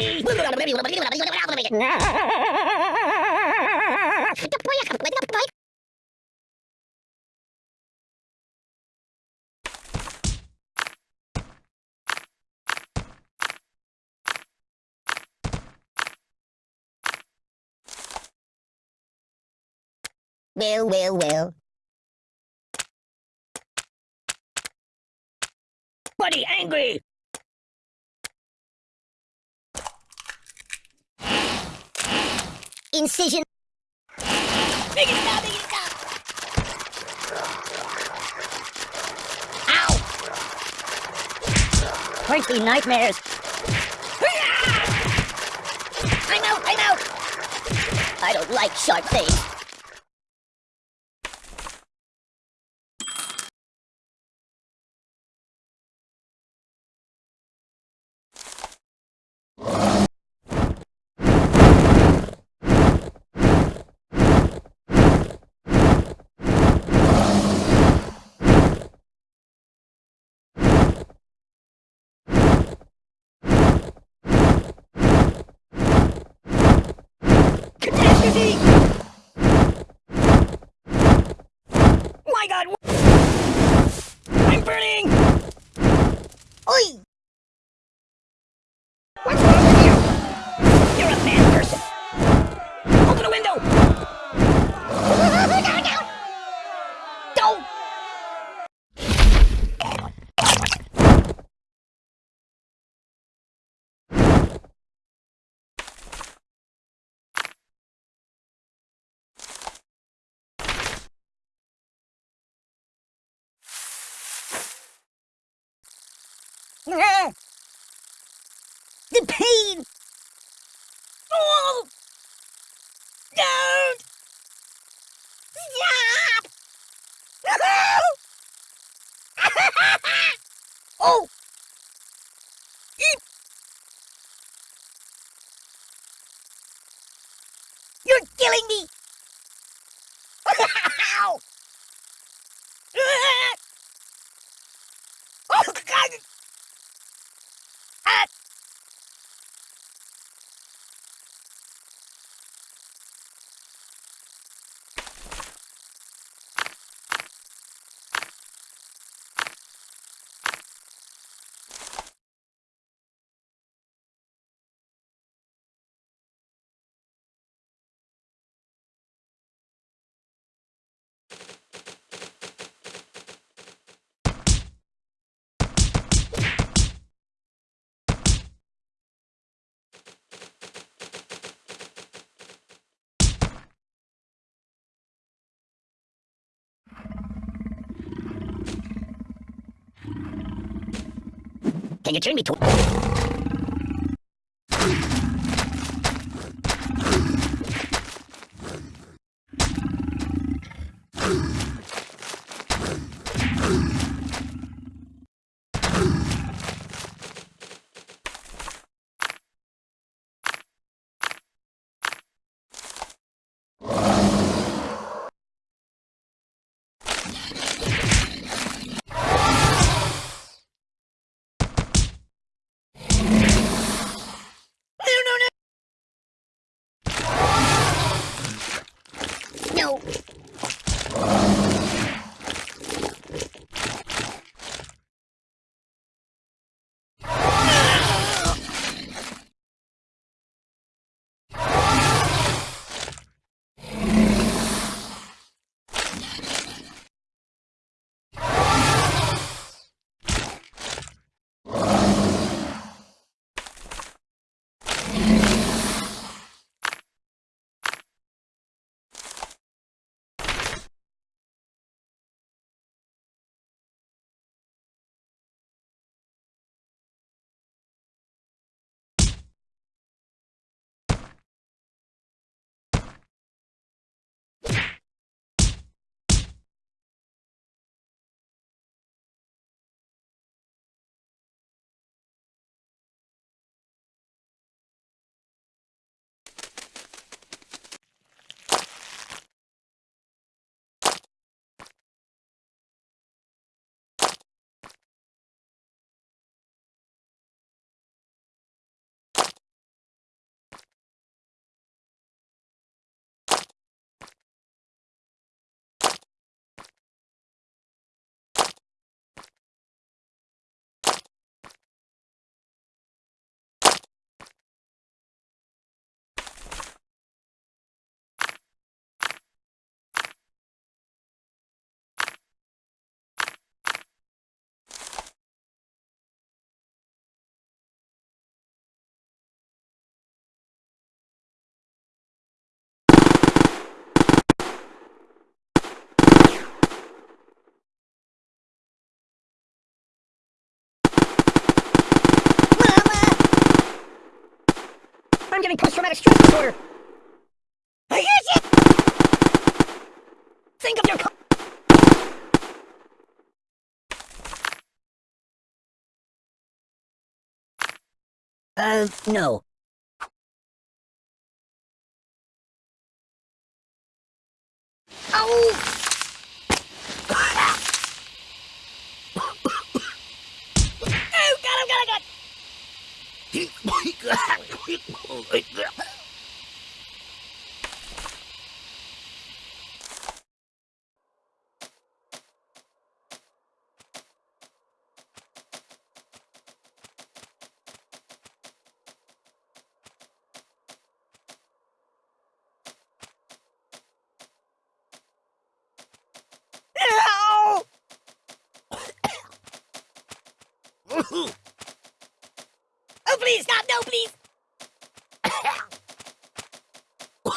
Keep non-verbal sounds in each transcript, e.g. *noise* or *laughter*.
angry! Well, well, well. Buddy, angry! Incision. Make it stop, make it stop! Ow! Crunchy nightmares. I'm out, I'm out! I don't like sharp things. しい *laughs* The pain! Oh! Don't! Stop! *laughs* oh! Ik It me toe. I'm getting post-traumatic stress disorder. I hear you! Think of your Uh, no. Oh! *coughs* oh, God, oh, God, oh, God! *coughs* Oh, please, stop, no, please!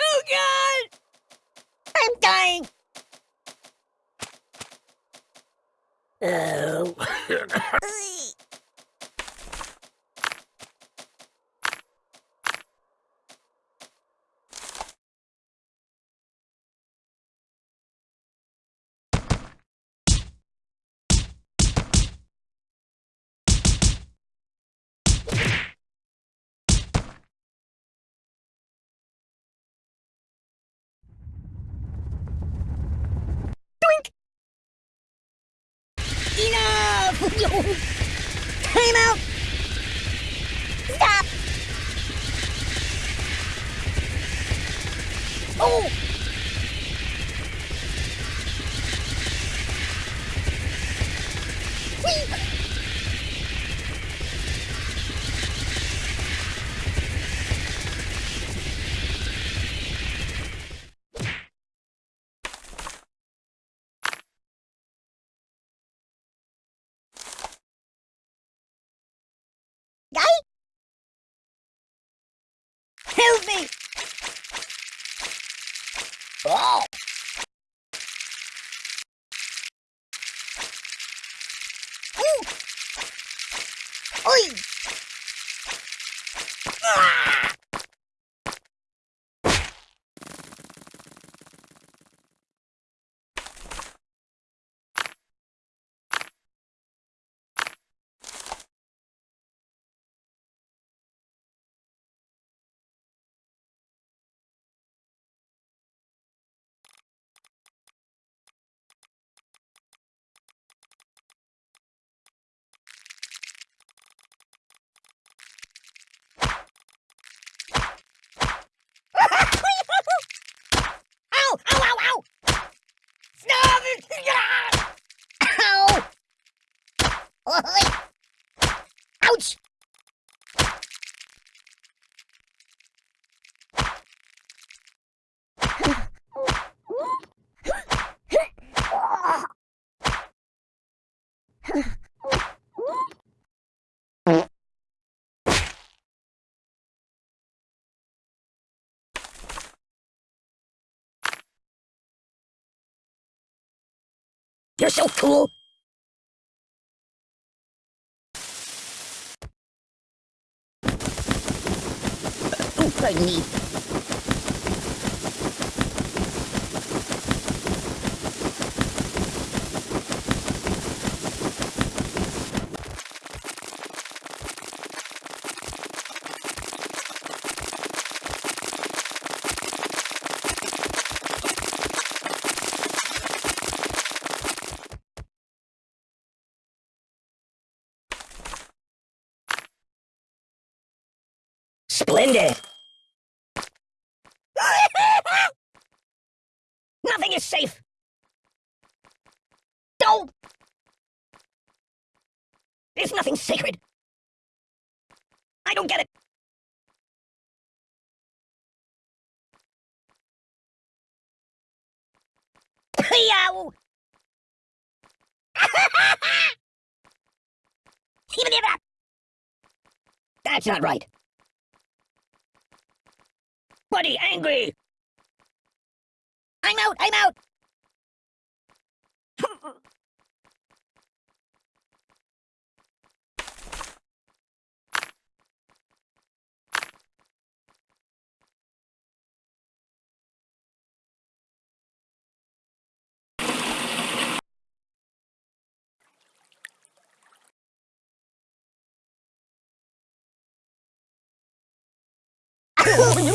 Oh, God! I'm dying! Oh. Doink! Enough! Time out! Stop! Oh! Oi! Ah! Ow! Ow, ow, ow! *laughs* Stop it! Ow! Oi! Ouch! You're so cool! Oh, pardon me. Splendid! *laughs* Nothing is safe! Don't! There's nothing sacred! I don't get it! Yow! *laughs* That's not right. Buddy, angry! I'm out, I'm out! *laughs*